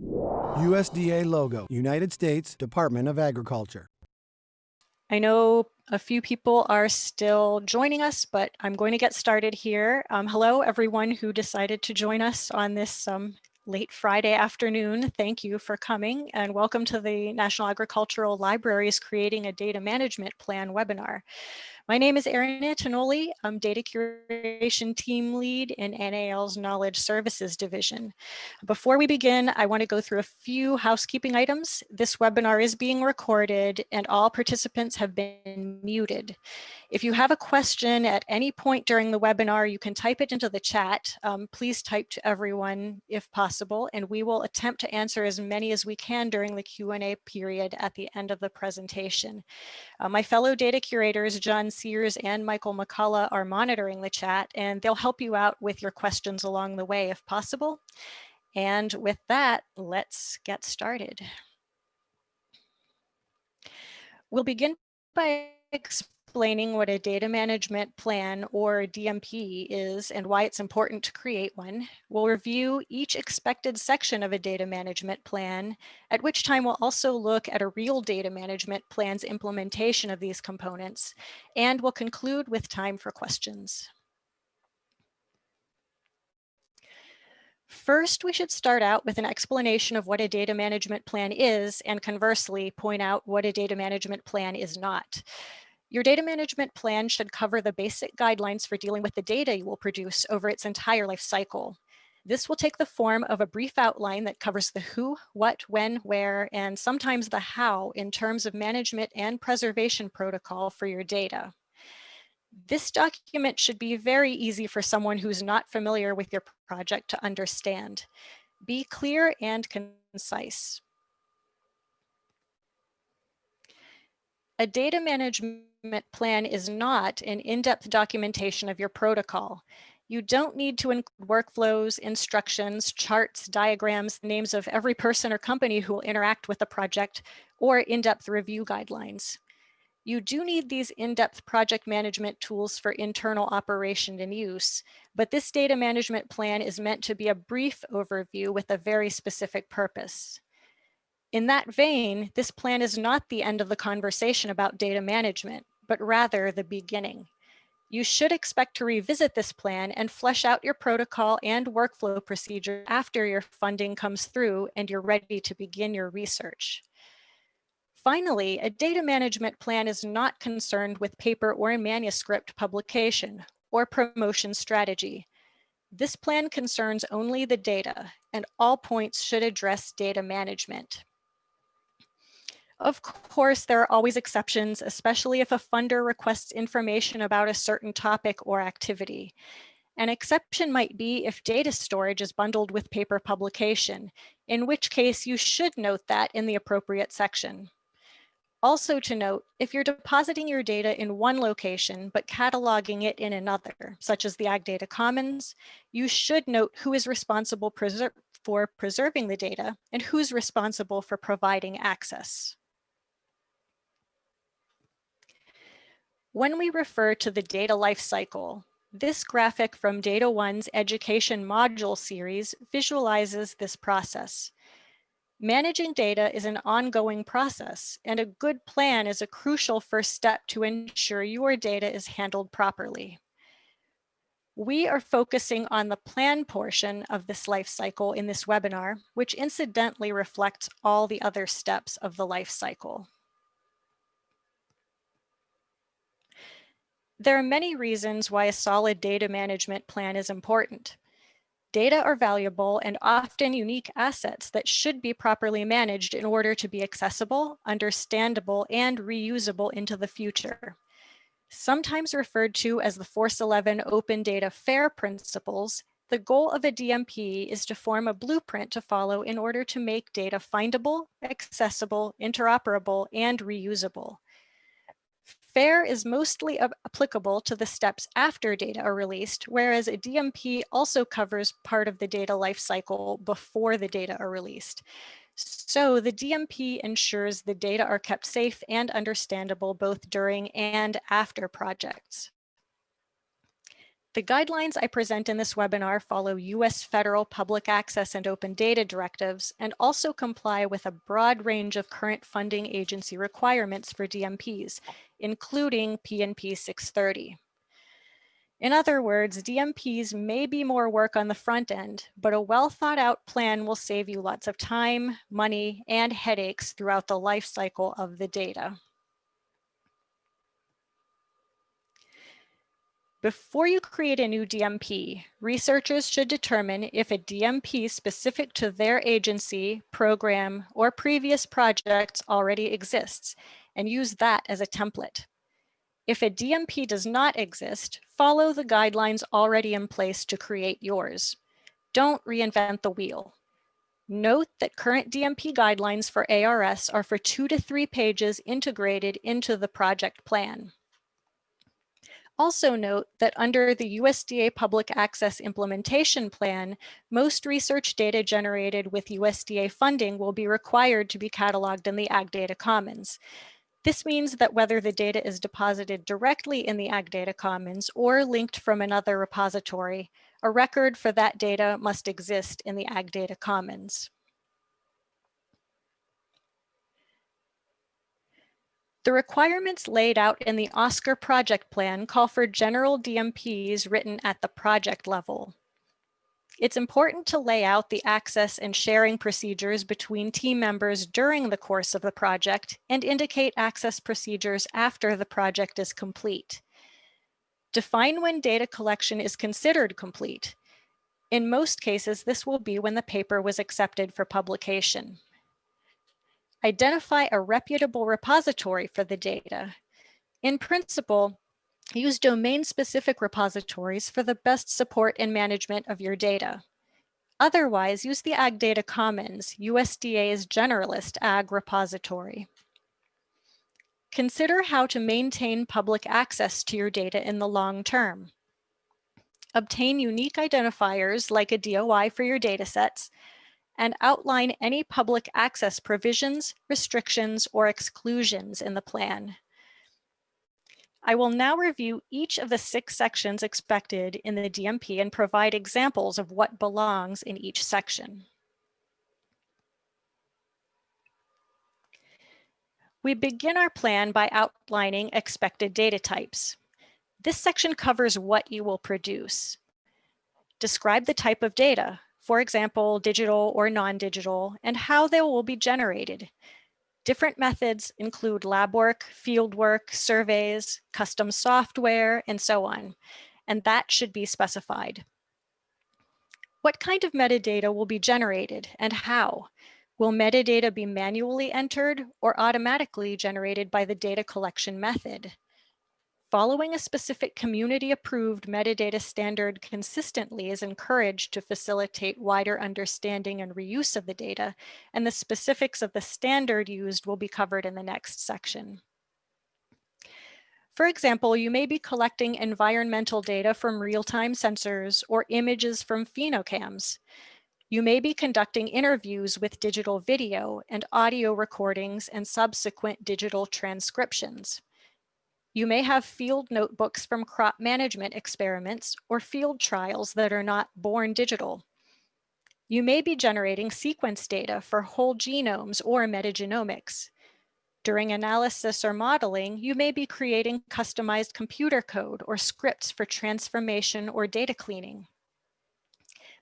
USDA logo, United States Department of Agriculture. I know a few people are still joining us, but I'm going to get started here. Um, hello, everyone who decided to join us on this um, late Friday afternoon. Thank you for coming and welcome to the National Agricultural Library's Creating a Data Management Plan webinar. My name is Erin Antognoli. I'm Data Curation Team Lead in NAL's Knowledge Services Division. Before we begin, I want to go through a few housekeeping items. This webinar is being recorded and all participants have been muted. If you have a question at any point during the webinar, you can type it into the chat. Um, please type to everyone if possible, and we will attempt to answer as many as we can during the Q&A period at the end of the presentation. Uh, my fellow data curators, John Sears and Michael McCullough are monitoring the chat, and they'll help you out with your questions along the way if possible. And with that, let's get started. We'll begin by explaining what a data management plan or DMP is and why it's important to create one. We'll review each expected section of a data management plan, at which time we'll also look at a real data management plan's implementation of these components, and we'll conclude with time for questions. First, we should start out with an explanation of what a data management plan is and conversely point out what a data management plan is not. Your data management plan should cover the basic guidelines for dealing with the data you will produce over its entire life cycle. This will take the form of a brief outline that covers the who, what, when, where, and sometimes the how in terms of management and preservation protocol for your data. This document should be very easy for someone who's not familiar with your project to understand. Be clear and concise. A data management plan is not an in-depth documentation of your protocol. You don't need to include workflows, instructions, charts, diagrams, names of every person or company who will interact with the project, or in-depth review guidelines. You do need these in-depth project management tools for internal operation and use, but this data management plan is meant to be a brief overview with a very specific purpose. In that vein, this plan is not the end of the conversation about data management, but rather the beginning. You should expect to revisit this plan and flesh out your protocol and workflow procedure after your funding comes through and you're ready to begin your research. Finally, a data management plan is not concerned with paper or manuscript publication or promotion strategy. This plan concerns only the data and all points should address data management. Of course, there are always exceptions, especially if a funder requests information about a certain topic or activity. An exception might be if data storage is bundled with paper publication, in which case you should note that in the appropriate section. Also to note, if you're depositing your data in one location, but cataloging it in another, such as the Ag Data Commons, you should note who is responsible preser for preserving the data and who's responsible for providing access. When we refer to the data lifecycle, this graphic from DataONE's Education Module series visualizes this process. Managing data is an ongoing process, and a good plan is a crucial first step to ensure your data is handled properly. We are focusing on the plan portion of this life cycle in this webinar, which incidentally reflects all the other steps of the life cycle. There are many reasons why a solid data management plan is important. Data are valuable and often unique assets that should be properly managed in order to be accessible, understandable, and reusable into the future. Sometimes referred to as the FORCE11 Open Data FAIR principles, the goal of a DMP is to form a blueprint to follow in order to make data findable, accessible, interoperable, and reusable. FAIR is mostly applicable to the steps after data are released, whereas a DMP also covers part of the data lifecycle before the data are released. So the DMP ensures the data are kept safe and understandable both during and after projects. The guidelines I present in this webinar follow U.S. federal public access and open data directives and also comply with a broad range of current funding agency requirements for DMPs, including PNP 630. In other words, DMPs may be more work on the front end, but a well thought out plan will save you lots of time, money, and headaches throughout the life cycle of the data. Before you create a new DMP, researchers should determine if a DMP specific to their agency, program, or previous projects already exists and use that as a template. If a DMP does not exist, follow the guidelines already in place to create yours. Don't reinvent the wheel. Note that current DMP guidelines for ARS are for two to three pages integrated into the project plan. Also note that under the USDA Public Access Implementation Plan, most research data generated with USDA funding will be required to be cataloged in the Ag Data Commons. This means that whether the data is deposited directly in the Ag Data Commons or linked from another repository, a record for that data must exist in the Ag Data Commons. The requirements laid out in the OSQR project plan call for general DMPs written at the project level. It's important to lay out the access and sharing procedures between team members during the course of the project and indicate access procedures after the project is complete. Define when data collection is considered complete. In most cases, this will be when the paper was accepted for publication. Identify a reputable repository for the data. In principle, use domain-specific repositories for the best support and management of your data. Otherwise, use the Ag Data Commons, USDA's generalist Ag repository. Consider how to maintain public access to your data in the long term. Obtain unique identifiers like a DOI for your datasets and outline any public access provisions, restrictions, or exclusions in the plan. I will now review each of the six sections expected in the DMP and provide examples of what belongs in each section. We begin our plan by outlining expected data types. This section covers what you will produce. Describe the type of data, for example, digital or non-digital, and how they will be generated. Different methods include lab work, field work, surveys, custom software, and so on, and that should be specified. What kind of metadata will be generated and how? Will metadata be manually entered or automatically generated by the data collection method? Following a specific community approved metadata standard consistently is encouraged to facilitate wider understanding and reuse of the data, and the specifics of the standard used will be covered in the next section. For example, you may be collecting environmental data from real-time sensors or images from phenocams. You may be conducting interviews with digital video and audio recordings and subsequent digital transcriptions. You may have field notebooks from crop management experiments or field trials that are not born digital. You may be generating sequence data for whole genomes or metagenomics. During analysis or modeling, you may be creating customized computer code or scripts for transformation or data cleaning.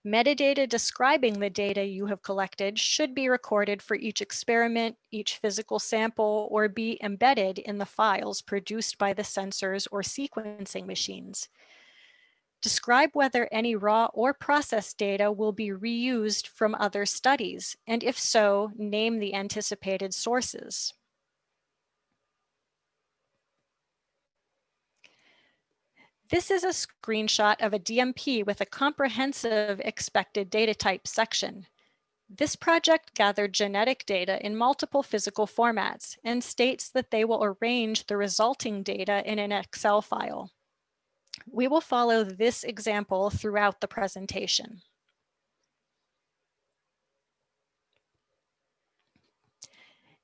Metadata describing the data you have collected should be recorded for each experiment, each physical sample, or be embedded in the files produced by the sensors or sequencing machines. Describe whether any raw or processed data will be reused from other studies, and if so, name the anticipated sources. This is a screenshot of a DMP with a comprehensive expected data type section. This project gathered genetic data in multiple physical formats and states that they will arrange the resulting data in an Excel file. We will follow this example throughout the presentation.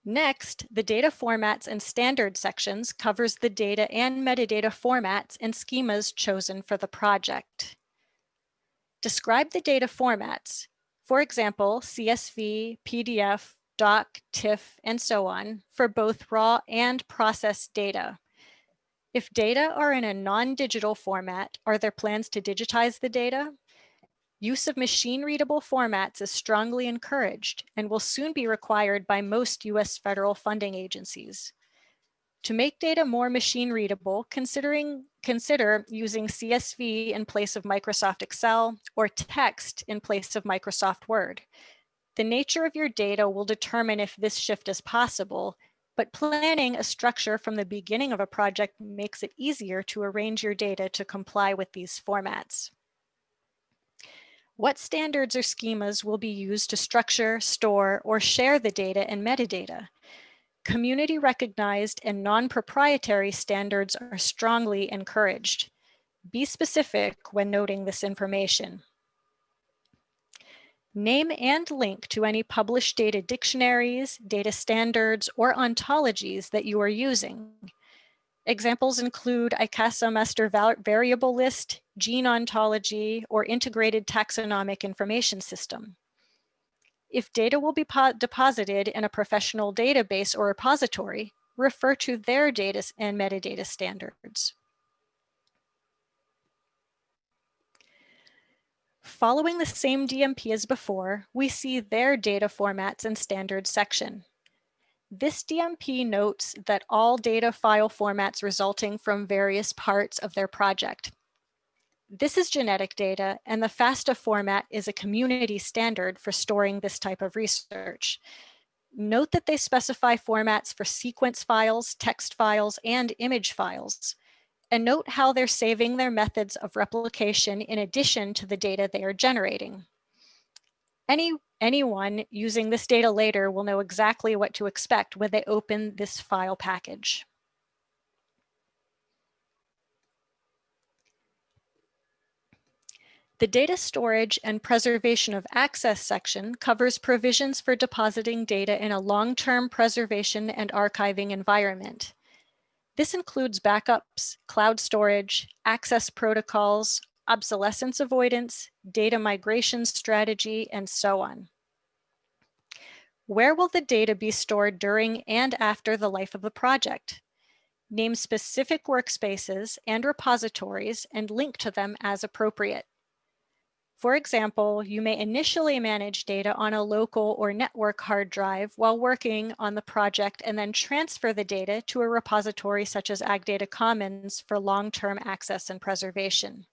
Next, the data formats and standards sections covers the data and metadata formats and schemas chosen for the project. Describe the data formats, for example, CSV, PDF, doc, TIFF, and so on, for both raw and processed data. If data are in a non-digital format, are there plans to digitize the data? Use of machine readable formats is strongly encouraged and will soon be required by most US federal funding agencies. To make data more machine readable, considering, consider using CSV in place of Microsoft Excel or text in place of Microsoft Word. The nature of your data will determine if this shift is possible, but planning a structure from the beginning of a project makes it easier to arrange your data to comply with these formats. What standards or schemas will be used to structure, store, or share the data and metadata? Community recognized and non-proprietary standards are strongly encouraged. Be specific when noting this information. Name and link to any published data dictionaries, data standards, or ontologies that you are using. Examples include ICASA master variable list, gene ontology, or integrated taxonomic information system. If data will be deposited in a professional database or repository, refer to their data and metadata standards. Following the same DMP as before, we see their data formats and standards section. This DMP notes that all data file formats resulting from various parts of their project. This is genetic data, and the FASTA format is a community standard for storing this type of research. Note that they specify formats for sequence files, text files, and image files. And note how they're saving their methods of replication in addition to the data they are generating. Any Anyone using this data later will know exactly what to expect when they open this file package. The Data Storage and Preservation of Access section covers provisions for depositing data in a long-term preservation and archiving environment. This includes backups, cloud storage, access protocols, obsolescence avoidance, data migration strategy, and so on. Where will the data be stored during and after the life of the project? Name specific workspaces and repositories and link to them as appropriate. For example, you may initially manage data on a local or network hard drive while working on the project and then transfer the data to a repository such as AgData Commons for long-term access and preservation.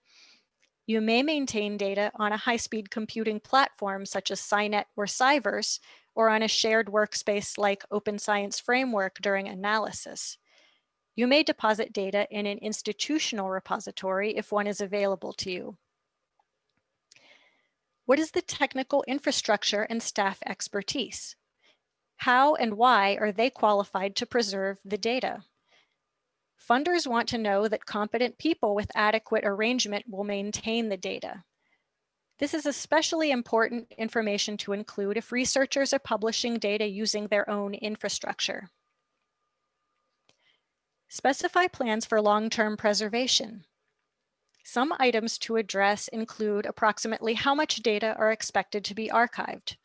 You may maintain data on a high-speed computing platform such as SciNet or Sciverse or on a shared workspace like Open Science Framework during analysis. You may deposit data in an institutional repository if one is available to you. What is the technical infrastructure and staff expertise? How and why are they qualified to preserve the data? Funders want to know that competent people with adequate arrangement will maintain the data. This is especially important information to include if researchers are publishing data using their own infrastructure. Specify plans for long-term preservation. Some items to address include approximately how much data are expected to be archived.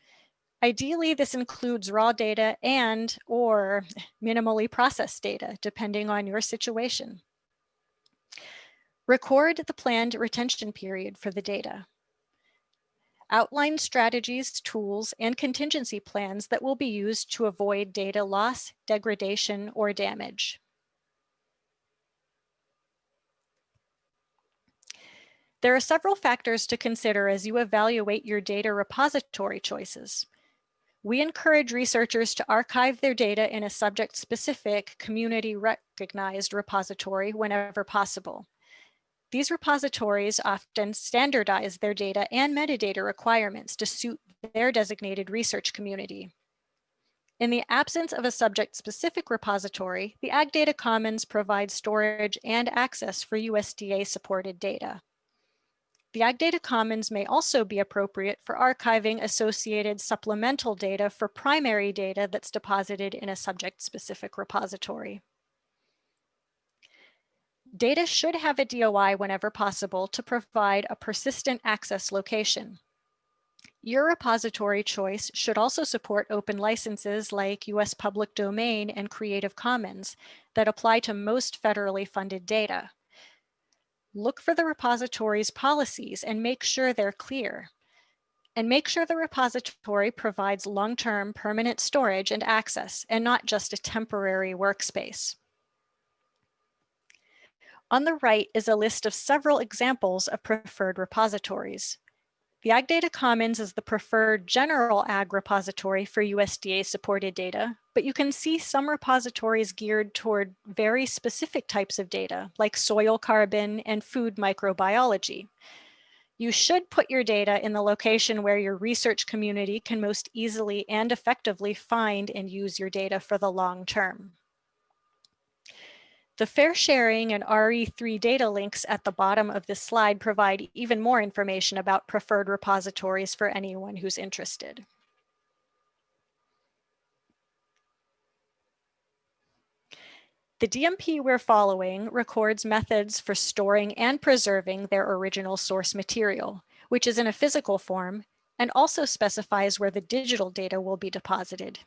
Ideally, this includes raw data and or minimally processed data, depending on your situation. Record the planned retention period for the data. Outline strategies, tools, and contingency plans that will be used to avoid data loss, degradation, or damage. There are several factors to consider as you evaluate your data repository choices. We encourage researchers to archive their data in a subject-specific, community-recognized repository whenever possible. These repositories often standardize their data and metadata requirements to suit their designated research community. In the absence of a subject-specific repository, the Ag Data Commons provides storage and access for USDA-supported data. The Ag Data Commons may also be appropriate for archiving associated supplemental data for primary data that's deposited in a subject-specific repository. Data should have a DOI whenever possible to provide a persistent access location. Your repository choice should also support open licenses like US Public Domain and Creative Commons that apply to most federally funded data. Look for the repository's policies and make sure they're clear. And make sure the repository provides long-term permanent storage and access and not just a temporary workspace. On the right is a list of several examples of preferred repositories. The Ag Data Commons is the preferred general ag repository for USDA supported data, but you can see some repositories geared toward very specific types of data like soil carbon and food microbiology. You should put your data in the location where your research community can most easily and effectively find and use your data for the long term. The FAIRsharing and re3data links at the bottom of this slide provide even more information about preferred repositories for anyone who's interested. The DMP we're following records methods for storing and preserving their original source material, which is in a physical form, and also specifies where the digital data will be deposited.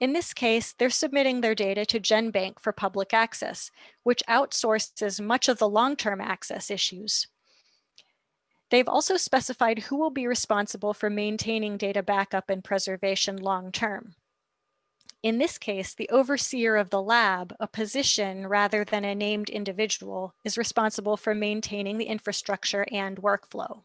In this case, they're submitting their data to GenBank for public access, which outsources much of the long-term access issues. They've also specified who will be responsible for maintaining data backup and preservation long-term. In this case, the overseer of the lab, a position rather than a named individual, is responsible for maintaining the infrastructure and workflow.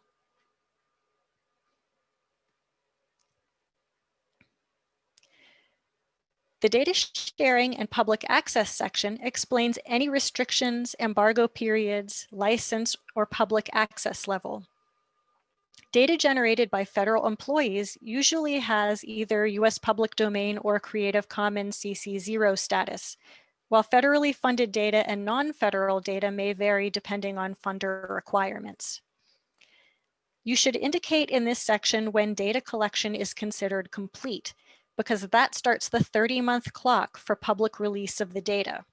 The data sharing and public access section explains any restrictions, embargo periods, license, or public access level. Data generated by federal employees usually has either US public domain or Creative Commons CC0 status, while federally funded data and non-federal data may vary depending on funder requirements. You should indicate in this section when data collection is considered complete because that starts the 30 month clock for public release of the data.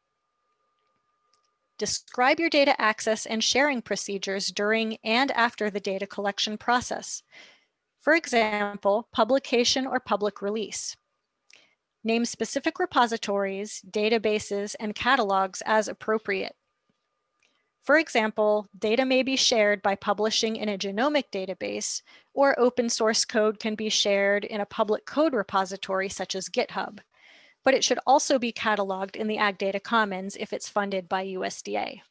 Describe your data access and sharing procedures during and after the data collection process. For example, publication or public release. Name specific repositories, databases, and catalogs as appropriate. For example, data may be shared by publishing in a genomic database, or open source code can be shared in a public code repository such as GitHub. But it should also be cataloged in the Ag Data Commons if it's funded by USDA.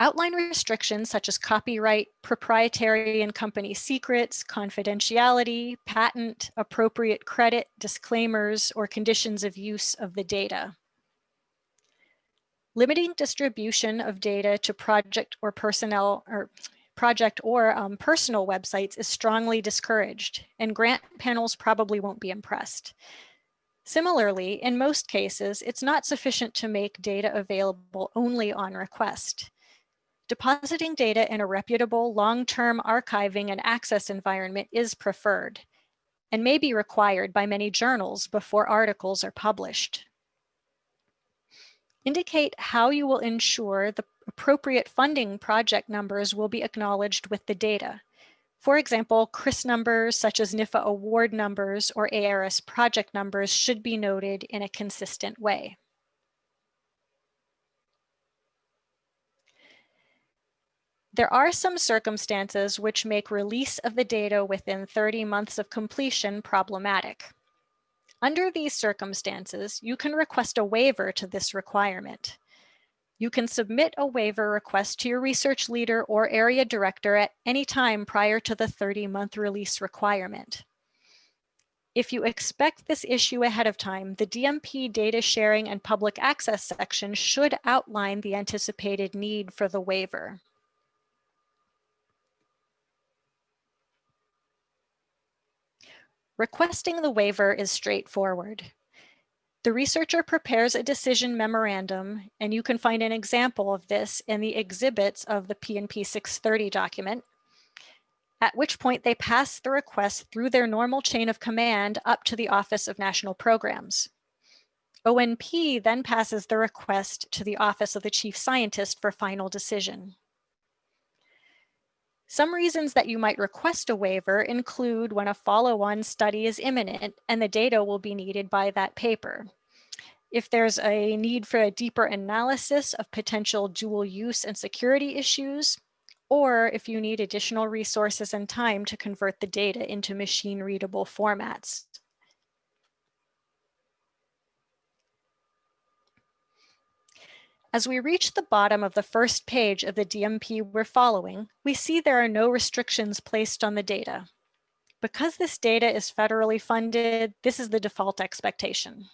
Outline restrictions such as copyright, proprietary and company secrets, confidentiality, patent, appropriate credit, disclaimers, or conditions of use of the data. Limiting distribution of data to project or personnel or project or um, personal websites is strongly discouraged and grant panels probably won't be impressed. Similarly, in most cases, it's not sufficient to make data available only on request. Depositing data in a reputable long-term archiving and access environment is preferred and may be required by many journals before articles are published. Indicate how you will ensure the appropriate funding project numbers will be acknowledged with the data. For example, CRIS numbers such as NIFA award numbers or ARS project numbers should be noted in a consistent way. There are some circumstances which make release of the data within 30 months of completion problematic. Under these circumstances, you can request a waiver to this requirement. You can submit a waiver request to your research leader or area director at any time prior to the 30-month release requirement. If you expect this issue ahead of time, the DMP data sharing and public access section should outline the anticipated need for the waiver. Requesting the waiver is straightforward. The researcher prepares a decision memorandum, and you can find an example of this in the exhibits of the PNP 630 document, at which point they pass the request through their normal chain of command up to the Office of National Programs. ONP then passes the request to the Office of the Chief Scientist for final decision. Some reasons that you might request a waiver include when a follow-on study is imminent and the data will be needed by that paper. If there's a need for a deeper analysis of potential dual use and security issues, or if you need additional resources and time to convert the data into machine readable formats. As we reach the bottom of the first page of the DMP we're following, we see there are no restrictions placed on the data. Because this data is federally funded, this is the default expectation.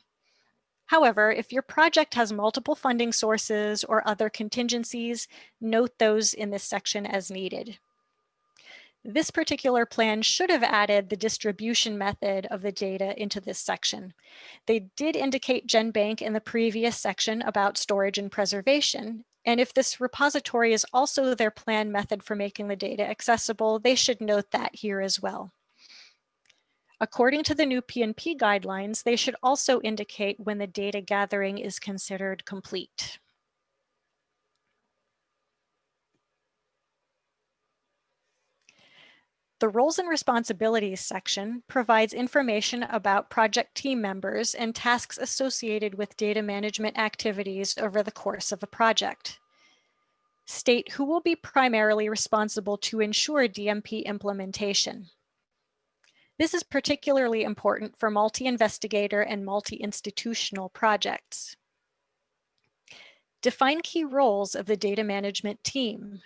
However, if your project has multiple funding sources or other contingencies, note those in this section as needed. This particular plan should have added the distribution method of the data into this section. They did indicate GenBank in the previous section about storage and preservation. And if this repository is also their plan method for making the data accessible, they should note that here as well. According to the new PNP guidelines, they should also indicate when the data gathering is considered complete. The roles and responsibilities section provides information about project team members and tasks associated with data management activities over the course of a project. State who will be primarily responsible to ensure DMP implementation. This is particularly important for multi-investigator and multi-institutional projects. Define key roles of the data management team,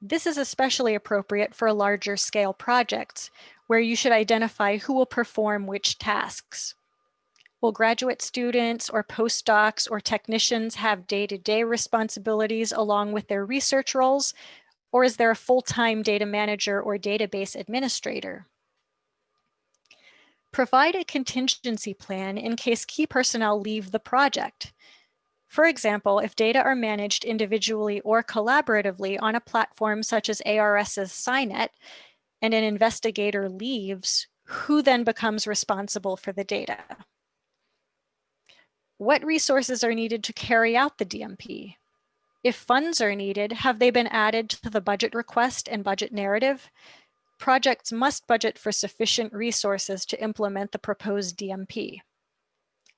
this is especially appropriate for larger scale projects where you should identify who will perform which tasks. Will graduate students or postdocs or technicians have day-to-day -day responsibilities along with their research roles? Or is there a full-time data manager or database administrator? Provide a contingency plan in case key personnel leave the project. For example, if data are managed individually or collaboratively on a platform such as ARS's SciNet, and an investigator leaves, who then becomes responsible for the data? What resources are needed to carry out the DMP? If funds are needed, have they been added to the budget request and budget narrative? Projects must budget for sufficient resources to implement the proposed DMP.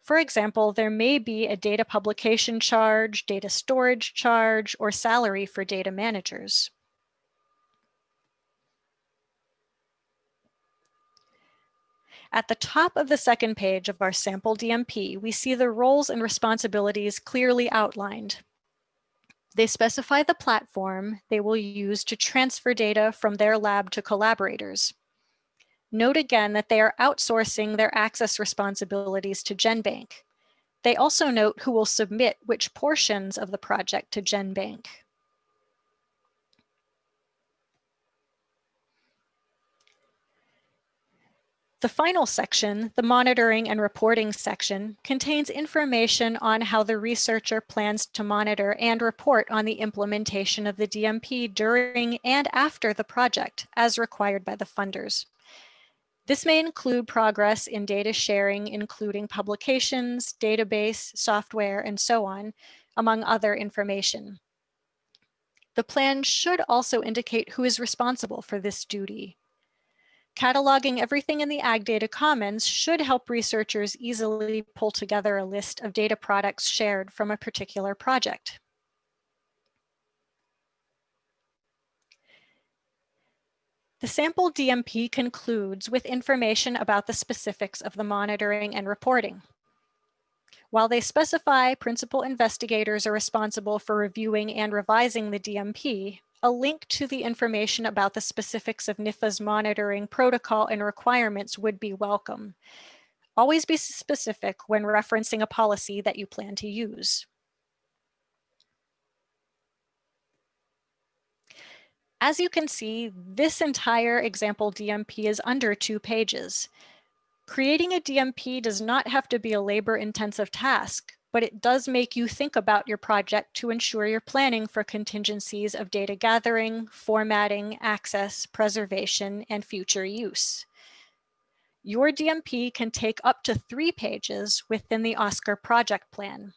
For example, there may be a data publication charge, data storage charge, or salary for data managers. At the top of the second page of our sample DMP, we see the roles and responsibilities clearly outlined. They specify the platform they will use to transfer data from their lab to collaborators. Note again that they are outsourcing their access responsibilities to GenBank. They also note who will submit which portions of the project to GenBank. The final section, the monitoring and reporting section, contains information on how the researcher plans to monitor and report on the implementation of the DMP during and after the project as required by the funders. This may include progress in data sharing, including publications, database, software, and so on, among other information. The plan should also indicate who is responsible for this duty. Cataloging everything in the Ag Data Commons should help researchers easily pull together a list of data products shared from a particular project. The sample DMP concludes with information about the specifics of the monitoring and reporting. While they specify principal investigators are responsible for reviewing and revising the DMP, a link to the information about the specifics of NIFA's monitoring protocol and requirements would be welcome. Always be specific when referencing a policy that you plan to use. As you can see, this entire example DMP is under two pages. Creating a DMP does not have to be a labor intensive task, but it does make you think about your project to ensure you're planning for contingencies of data gathering, formatting, access, preservation, and future use. Your DMP can take up to three pages within the OSQR project plan.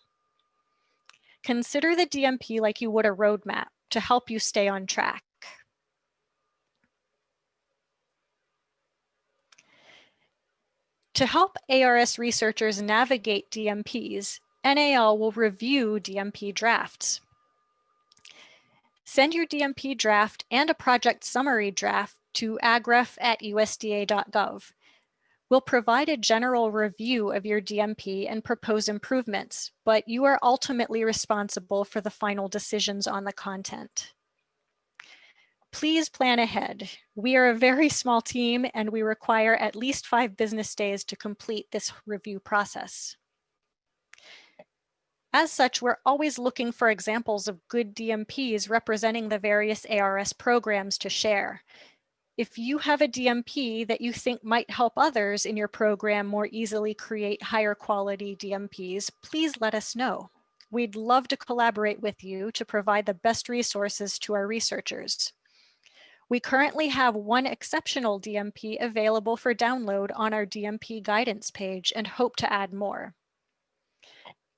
Consider the DMP like you would a roadmap to help you stay on track. To help ARS researchers navigate DMPs, NAL will review DMP drafts. Send your DMP draft and a project summary draft to agref at usda.gov. We'll provide a general review of your DMP and propose improvements, but you are ultimately responsible for the final decisions on the content please plan ahead. We are a very small team and we require at least five business days to complete this review process. As such, we're always looking for examples of good DMPs representing the various ARS programs to share. If you have a DMP that you think might help others in your program more easily create higher quality DMPs, please let us know. We'd love to collaborate with you to provide the best resources to our researchers. We currently have one exceptional DMP available for download on our DMP guidance page and hope to add more.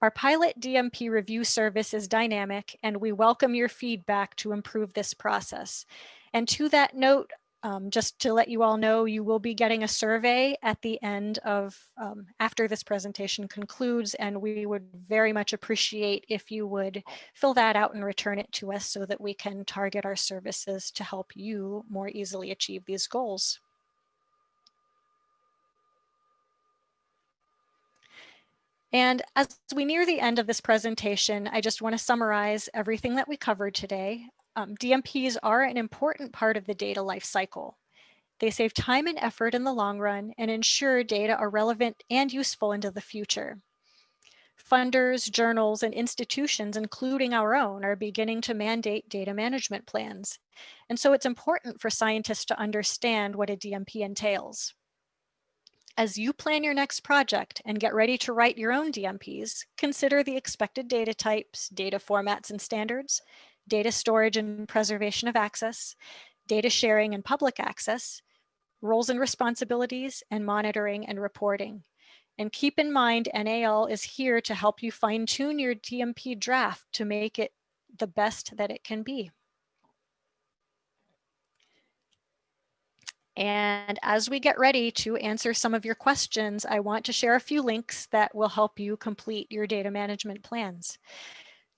Our pilot DMP review service is dynamic and we welcome your feedback to improve this process. And to that note, um, just to let you all know, you will be getting a survey at the end of um, after this presentation concludes, and we would very much appreciate if you would fill that out and return it to us so that we can target our services to help you more easily achieve these goals. And as we near the end of this presentation, I just want to summarize everything that we covered today. Um, DMPs are an important part of the data lifecycle. They save time and effort in the long run and ensure data are relevant and useful into the future. Funders, journals, and institutions, including our own, are beginning to mandate data management plans. And so it's important for scientists to understand what a DMP entails. As you plan your next project and get ready to write your own DMPs, consider the expected data types, data formats and standards, data storage and preservation of access, data sharing and public access, roles and responsibilities, and monitoring and reporting. And keep in mind, NAL is here to help you fine tune your DMP draft to make it the best that it can be. And as we get ready to answer some of your questions, I want to share a few links that will help you complete your data management plans.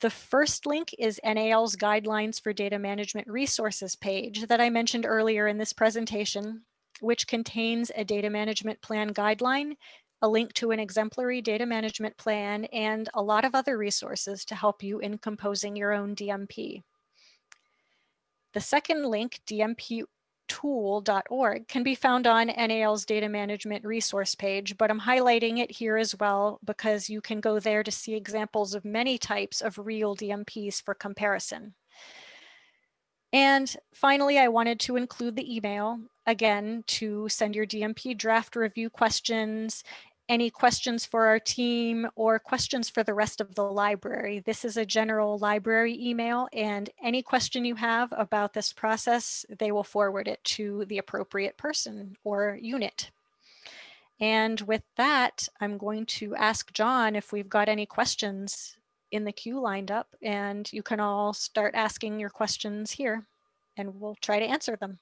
The first link is NAL's Guidelines for Data Management Resources page that I mentioned earlier in this presentation, which contains a data management plan guideline, a link to an exemplary data management plan, and a lot of other resources to help you in composing your own DMP. The second link, DMP tool.org can be found on NAL's data management resource page, but I'm highlighting it here as well because you can go there to see examples of many types of real DMPs for comparison. And finally, I wanted to include the email again to send your DMP draft review questions any questions for our team or questions for the rest of the library. This is a general library email and any question you have about this process, they will forward it to the appropriate person or unit. And with that, I'm going to ask John if we've got any questions in the queue lined up and you can all start asking your questions here and we'll try to answer them.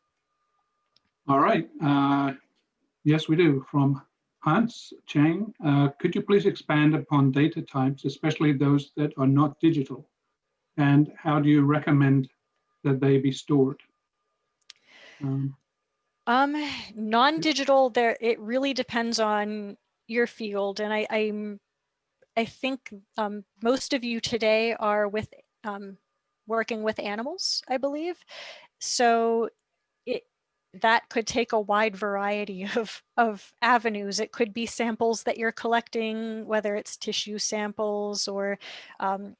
All right. Uh, yes, we do. From Hans Chang, uh, could you please expand upon data types, especially those that are not digital? And how do you recommend that they be stored? Um, um non-digital, there it really depends on your field, and I I'm I think um, most of you today are with um, working with animals, I believe. So that could take a wide variety of, of avenues. It could be samples that you're collecting, whether it's tissue samples or um,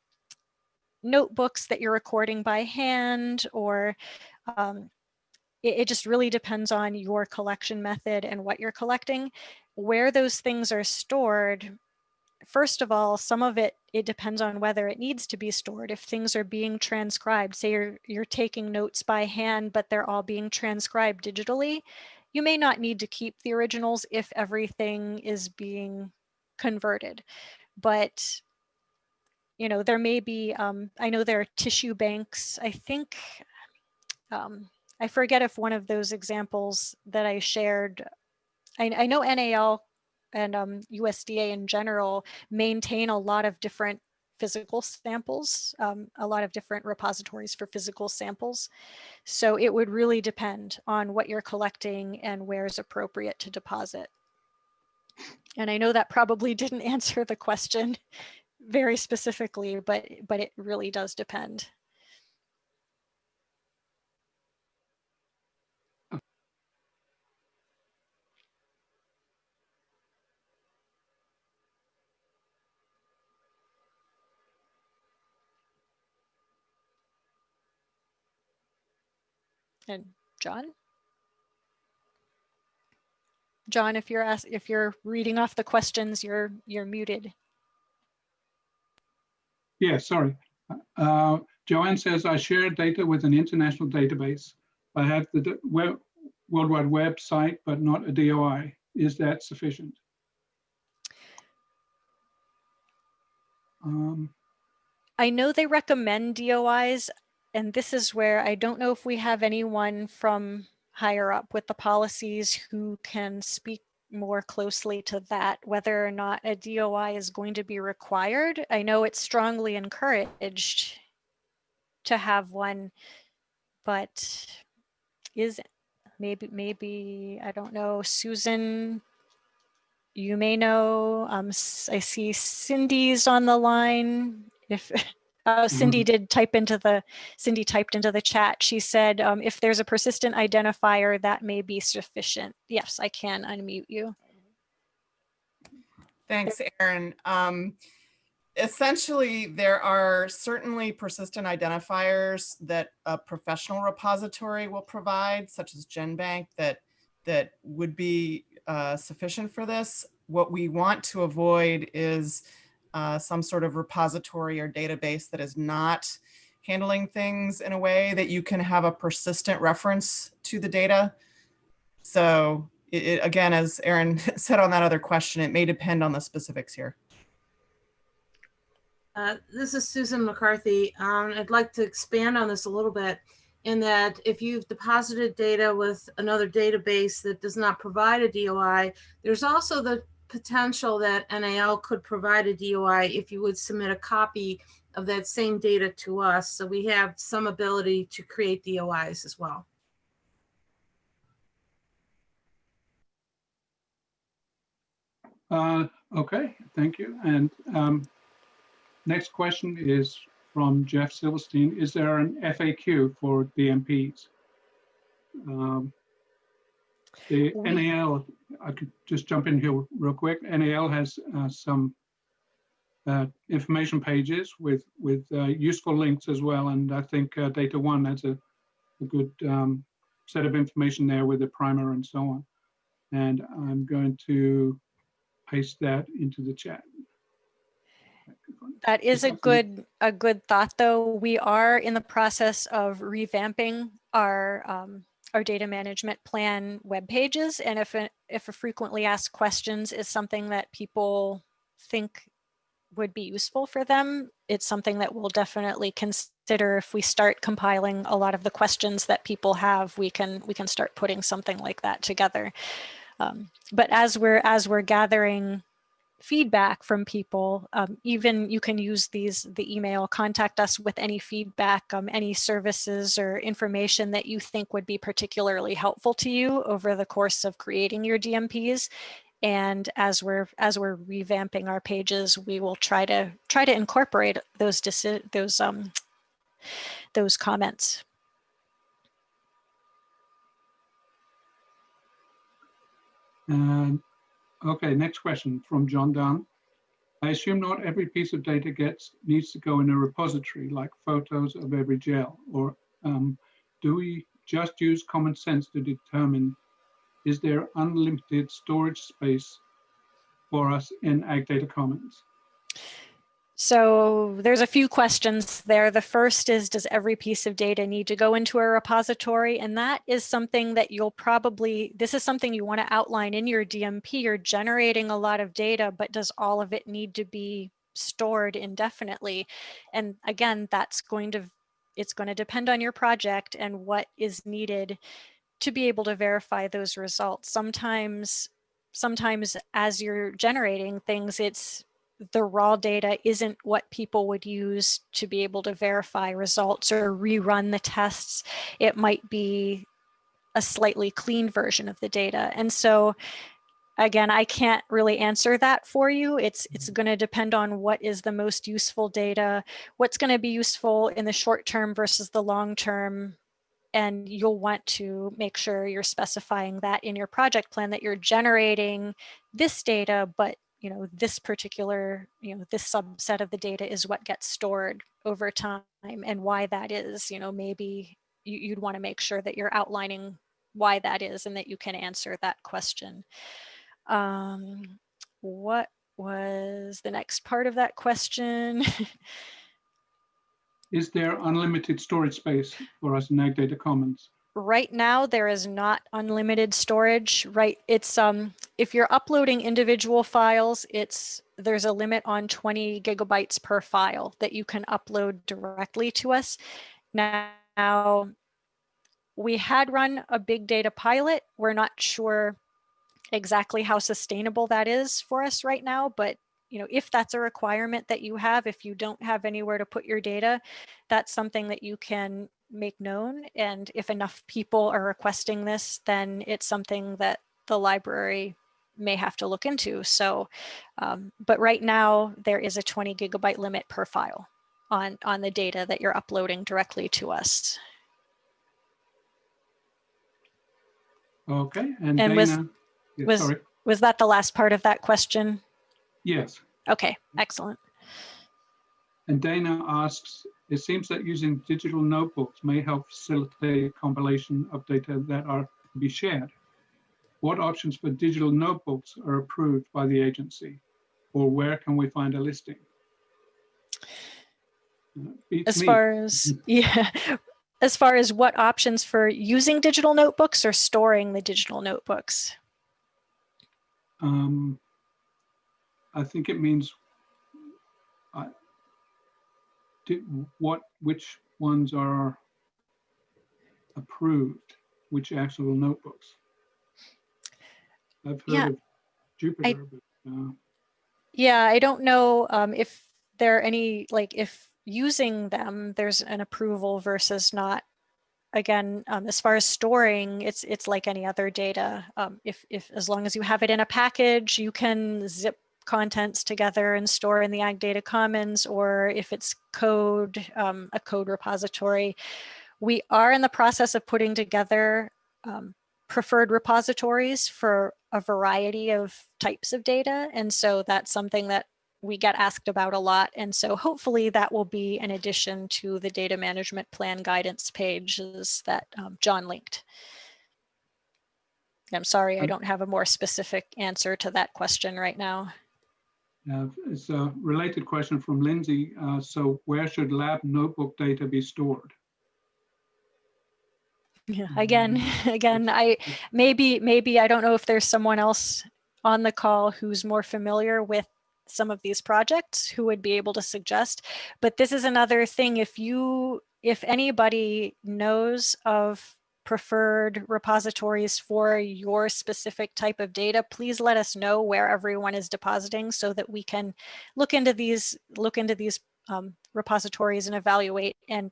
notebooks that you're recording by hand or um, it, it just really depends on your collection method and what you're collecting. Where those things are stored, first of all, some of it, it depends on whether it needs to be stored. If things are being transcribed, say you're, you're taking notes by hand, but they're all being transcribed digitally, you may not need to keep the originals if everything is being converted. But, you know, there may be, um, I know there are tissue banks, I think, um, I forget if one of those examples that I shared, I, I know NAL and um, USDA in general maintain a lot of different physical samples, um, a lot of different repositories for physical samples. So it would really depend on what you're collecting and where is appropriate to deposit. And I know that probably didn't answer the question very specifically, but, but it really does depend. And John? John, if you're ask, if you're reading off the questions, you're you're muted. Yeah, sorry. Uh, Joanne says, I share data with an international database. I have the web, World Wide Web site, but not a DOI. Is that sufficient? Um, I know they recommend DOIs and this is where I don't know if we have anyone from higher up with the policies who can speak more closely to that, whether or not a DOI is going to be required. I know it's strongly encouraged to have one, but is maybe, maybe, I don't know, Susan, you may know, um, I see Cindy's on the line. If uh, Cindy Mm-hmm. did type into the, Cindy typed into the chat. She said, um, if there's a persistent identifier, that may be sufficient. Yes, I can unmute you. Thanks, Erin. Um, essentially, there are certainly persistent identifiers that a professional repository will provide, such as GenBank, that that would be uh, sufficient for this. What we want to avoid is uh, some sort of repository or database that is not handling things in a way that you can have a persistent reference to the data. So it, it- again, as Erin said on that other question, it may depend on the specifics here. Uh, This is Susan McCarthy. Um, I'd like to expand on this a little bit in that if you've deposited data with another database that does not provide a DOI, there's also the potential that NAL could provide a DOI if you would submit a copy of that same data to us. So we have some ability to create DOIs as well. Uh, okay, thank you. And um, next question is from Jeff Silverstein. Is there an FAQ for DMPs? Um, the We- NAL, I could just jump in here real quick. NAL has uh, some uh, information pages with with uh, useful links as well, and I think uh, DataONE has a, a good um, set of information there with the primer and so on. And I'm going to paste that into the chat. That is a good, a good thought, though. We are in the process of revamping our, um, our data management plan web pages. And if, a- if a frequently asked questions is something that people think would be useful for them, it's something that we'll definitely consider if we start compiling a lot of the questions that people have, we can, we can start putting something like that together. Um, but as we're, as we're gathering feedback from people, um, even you can use these, the email, contact us with any feedback, um, any services or information that you think would be particularly helpful to you over the course of creating your DMPs. And as we're as we're revamping our pages, we will try to try to incorporate those those um those comments. And, okay, next question from John Dunn. I assume not every piece of data gets, needs to go in a repository like photos of every gel or um, do we just use common sense to determine is there unlimited storage space for us in Ag Data Commons? So there's a few questions there. The first is, does every piece of data need to go into a repository? And that is something that you'll probably, this is something you want to outline in your DMP. You're generating a lot of data, but does all of it need to be stored indefinitely? And again, that's going to, it's going to depend on your project and what is needed to be able to verify those results. Sometimes, sometimes as you're generating things, it's the raw data isn't what people would use to be able to verify results or rerun the tests. It might be a slightly clean version of the data. And so again, I can't really answer that for you. It's, it's mm-hmm. going to depend on what is the most useful data, what's going to be useful in the short term versus the long term. And you'll want to make sure you're specifying that in your project plan that you're generating this data, but you know, this particular, you know, this subset of the data is what gets stored over time and why that is, you know, maybe you, you'd want to make sure that you're outlining why that is and that you can answer that question. Um, what was the next part of that question? Is there unlimited storage space for us in Ag Data Commons? Right now there is not unlimited storage right? It's um if you're uploading individual files it's there's a limit on 20 gigabytes per file that you can upload directly to us. Now we had run a big data pilot. We're not sure exactly how sustainable that is for us right now but you know if that's a requirement that you have if you don't have anywhere to put your data that's something that you can make known. And if enough people are requesting this, then it's something that the library may have to look into. So, um, but right now there is a 20 gigabyte limit per file on, on the data that you're uploading directly to us. Okay, and, And was- Dana, yeah, was- sorry. Was that the last part of that question? Yes, Okay, excellent. and Dana asks, it seems that using digital notebooks may help facilitate compilation of data that are to be shared. What options for digital notebooks are approved by the agency? Or where can we find a listing? Uh, beats As me. far as, yeah, as far as what options for using digital notebooks or storing the digital notebooks? Um, I think it means I, do, what, which ones are approved, which actual notebooks? I've Yeah, heard of Jupyter, but, uh, Yeah, I don't know um, if there are any, like if using them, there's an approval versus not. Again, um, as far as storing, it's it's like any other data. Um, if, if as long as you have it in a package, you can zip contents together and store in the Ag Data Commons, or if it's code, um, a code repository. We are in the process of putting together um, preferred repositories for a variety of types of data. And so that's something that we get asked about a lot. And so hopefully that will be an addition to the data management plan guidance pages that um, John linked. I'm sorry, I Um, don't have a more specific answer to that question right now. Uh, it's a related question from Lindsay. Uh, so where should lab notebook data be stored? Yeah, again, again, I maybe maybe I don't know if there's someone else on the call who's more familiar with some of these projects who would be able to suggest. But this is another thing. If you if anybody knows of preferred repositories for your specific type of data, please let us know where everyone is depositing so that we can look into these look into these um, repositories and evaluate and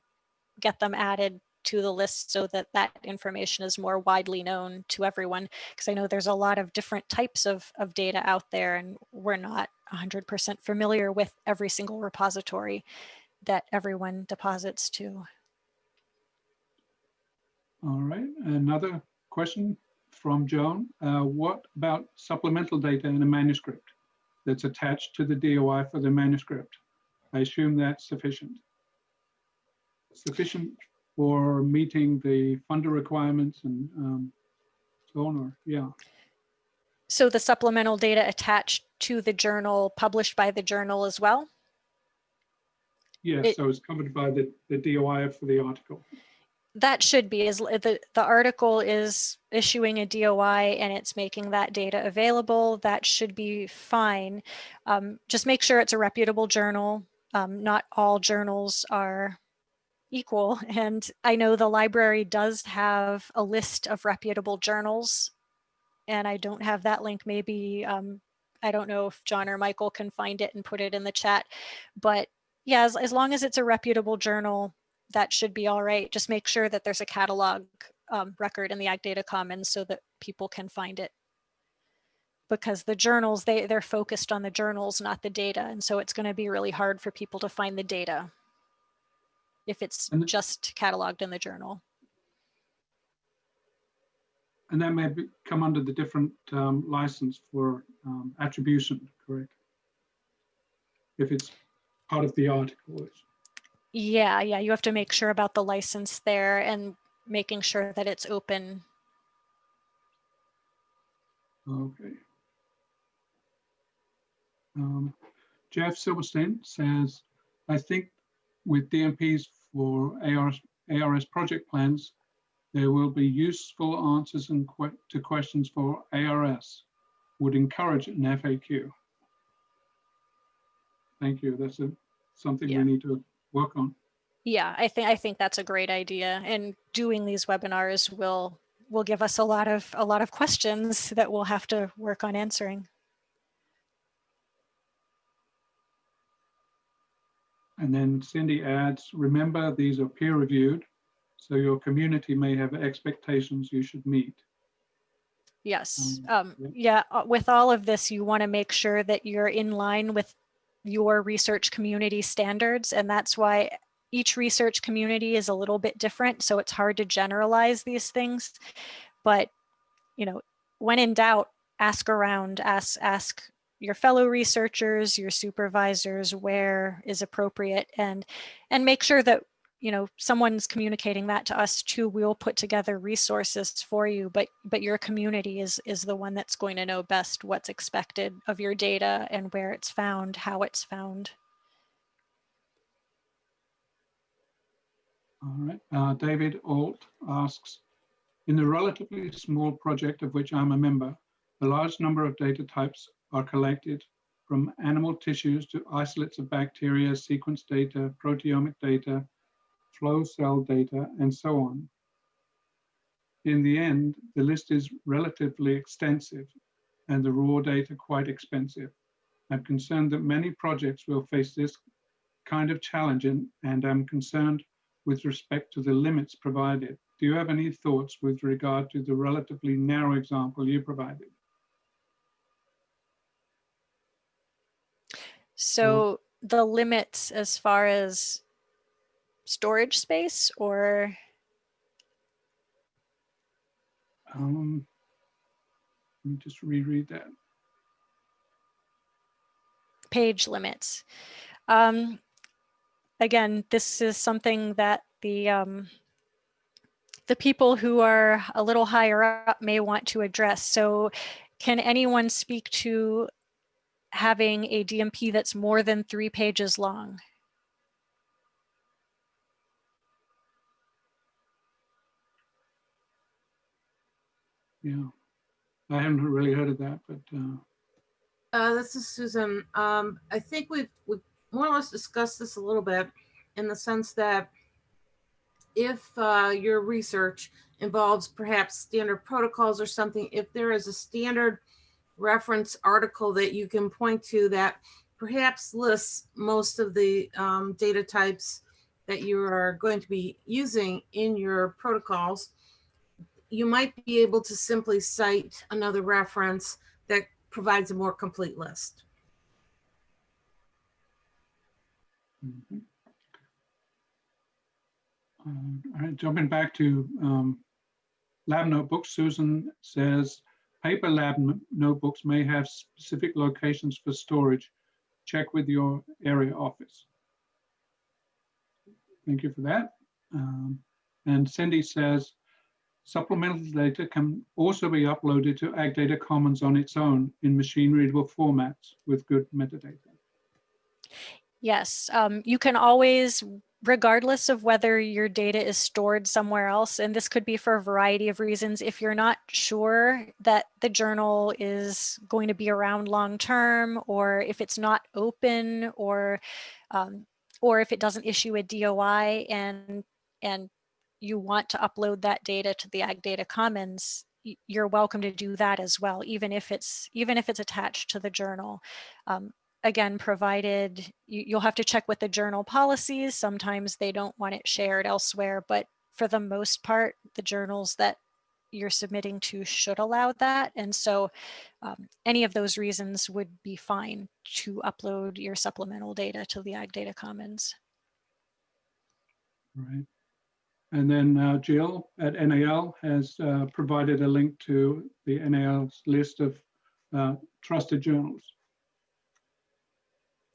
get them added to the list so that that information is more widely known to everyone. Because I know there's a lot of different types of, of data out there and we're not 100% familiar with every single repository that everyone deposits to. All right, another question from Joan. Uh, what about supplemental data in a manuscript that's attached to the DOI for the manuscript? I assume that's sufficient. Sufficient for meeting the funder requirements and um, so on, or, yeah. So the supplemental data attached to the journal, published by the journal as well? Yeah, It- so it's covered by the, the DOI for the article. That should be, is the, the article is issuing a DOI and it's making that data available. That should be fine. Um, just make sure it's a reputable journal. Um, not all journals are equal. And I know the library does have a list of reputable journals. And I don't have that link. Maybe, um, I don't know if John or Michael can find it and put it in the chat. But yeah, as, as long as it's a reputable journal, that should be all right. Just make sure that there's a catalog um, record in the Ag Data Commons so that people can find it. Because the journals, they, they're focused on the journals, not the data. And so it's going to be really hard for people to find the data if it's And- just cataloged in the journal. And that may be, come under the different um, license for um, attribution, correct? If it's part of the article. it's- Yeah, yeah, you have to make sure about the license there and making sure that it's open. Okay. Um, Jeff Silverstein says, I think with DMPs for ARS, ARS project plans, there will be useful answers and que to questions for ARS. Would encourage an FAQ. Thank you. That's a, something Yeah. we need to work on. Yeah, I think I think that's a great idea. And doing these webinars will will give us a lot of a lot of questions that we'll have to work on answering. And then Cindy adds, remember, these are peer reviewed, so your community may have expectations you should meet. Yes. Um, Um, yeah. yeah, uh, with all of this, you want to make sure that you're in line with your research community standards. And that's why each research community is a little bit different. So it's hard to generalize these things. But, you know, when in doubt, ask around, ask, ask your fellow researchers, your supervisors, where is appropriate and, and make sure that you know someone's communicating that to us too we'll put together resources for you but but your community is is the one that's going to know best what's expected of your data and where it's found how it's found. All right, uh, David Alt asks, in the relatively small project of which I'm a member, a large number of data types are collected from animal tissues to isolates of bacteria, sequence data, proteomic data, flow cell data, and so on. In the end, the list is relatively extensive and the raw data quite expensive. I'm concerned that many projects will face this kind of challenge and, and I'm concerned with respect to the limits provided. Do you have any thoughts with regard to the relatively narrow example you provided? so the limits as far as storage space or Um, let me just reread that. page limits. Um, again, this is something that the um, the people who are a little higher up may want to address. So can anyone speak to having a DMP that's more than three pages long? Yeah, I haven't really heard of that, but uh, Uh, this is Susan. Um, I think we've, we've more or less discussed this a little bit in the sense that if uh, your research involves perhaps standard protocols or something, if there is a standard reference article that you can point to that perhaps lists most of the um, data types that you are going to be using in your protocols, you might be able to simply cite another reference that provides a more complete list. mhm. Um, all right, jumping back to um, lab notebooks, Susan says, paper lab notebooks may have specific locations for storage. Check with your area office. Thank you for that. Um, And Cindy says, supplemental data can also be uploaded to Ag Data Commons on its own in machine readable formats with good metadata. Yes, um, you can always, regardless of whether your data is stored somewhere else, and this could be for a variety of reasons, if you're not sure that the journal is going to be around long term, or if it's not open, or um, or if it doesn't issue a DOI and and you want to upload that data to the Ag Data Commons, you're welcome to do that as well, even if it's even if it's attached to the journal. Um, again, provided you, will have to check with the journal policies. Sometimes they don't want it shared elsewhere, but for the most part, the journals that you're submitting to should allow that. And so um, any of those reasons would be fine to upload your supplemental data to the Ag Data Commons. Right. And then uh, Jill at NAL has uh, provided a link to the NAL's list of uh, trusted journals.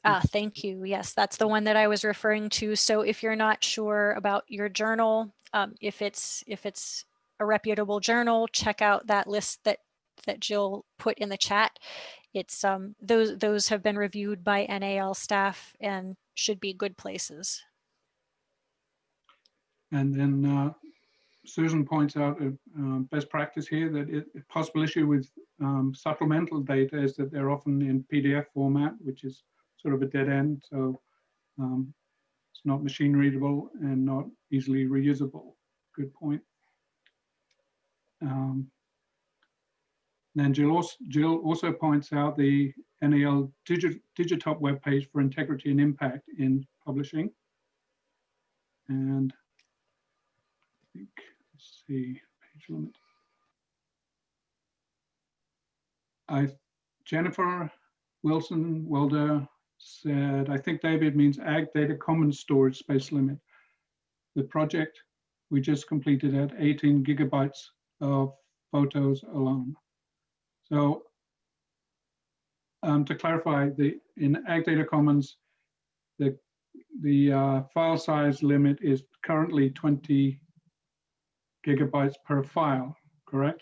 Ah, thank you. Yes, that's the one that I was referring to. So if you're not sure about your journal, um, if it's if it's a reputable journal, check out that list that that Jill put in the chat. It's um, those those have been reviewed by NAL staff and should be good places. And then uh, Susan points out a uh, best practice here that it, a possible issue with um, supplemental data is that they're often in PDF format, which is sort of a dead end. So um, it's not machine readable and not easily reusable. Good point. Um, then Jill also, Jill also points out the NAL Digit, DigiTop webpage for integrity and impact in publishing. And think, let's see, page limit. I, Jennifer Wilson Welder said, I think David means Ag Data Commons Storage Space Limit. The project we just completed at 18 gigabytes of photos alone. So um, to clarify, the in Ag Data Commons, the the uh, file size limit is currently 20 gigabytes per file, correct?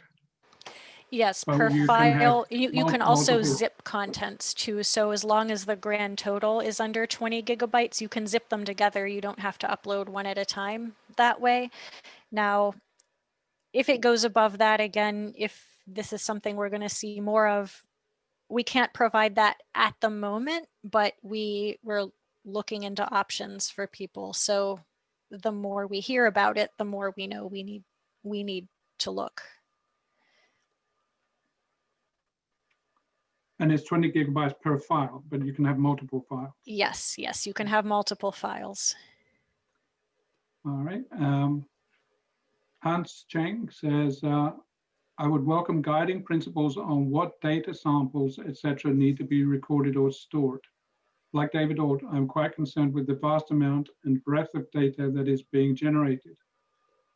Yes, But per you can file, have you, you mul- can also multiple- zip contents too. So as long as the grand total is under 20 gigabytes, you can zip them together. You don't have to upload one at a time that way. Now, if it goes above that, again, if this is something we're going to see more of, we can't provide that at the moment, but we we're looking into options for people. So the more we hear about it, the more we know we need we need to look. And it's 20 gigabytes per file, but you can have multiple files. Yes, yes, you can have multiple files. All right. Um, Hans Cheng says, uh, I would welcome guiding principles on what data samples, etc., need to be recorded or stored. Like David Alt, I'm quite concerned with the vast amount and breadth of data that is being generated.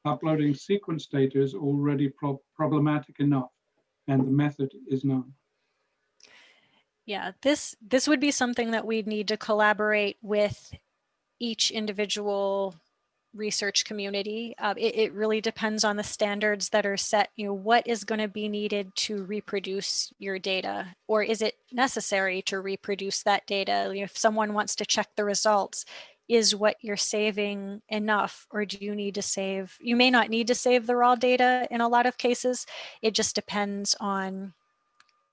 Uploading sequence data is already pro problematic enough, and the method is known. Yeah, this this would be something that we'd need to collaborate with each individual research community. Uh, it, it really depends on the standards that are set. You know, what is going to be needed to reproduce your data, or is it necessary to reproduce that data? You know, if someone wants to check the results, is what you're saving enough, or do you need to save? You may not need to save the raw data in a lot of cases. It just depends on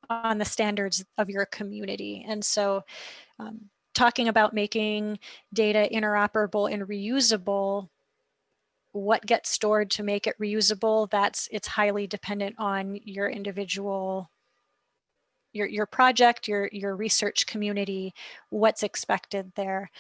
on the standards of your community. And so um, talking about making data interoperable and reusable, what gets stored to make it reusable, that's it's highly dependent on your individual your, your project, your, your research community, what's expected there.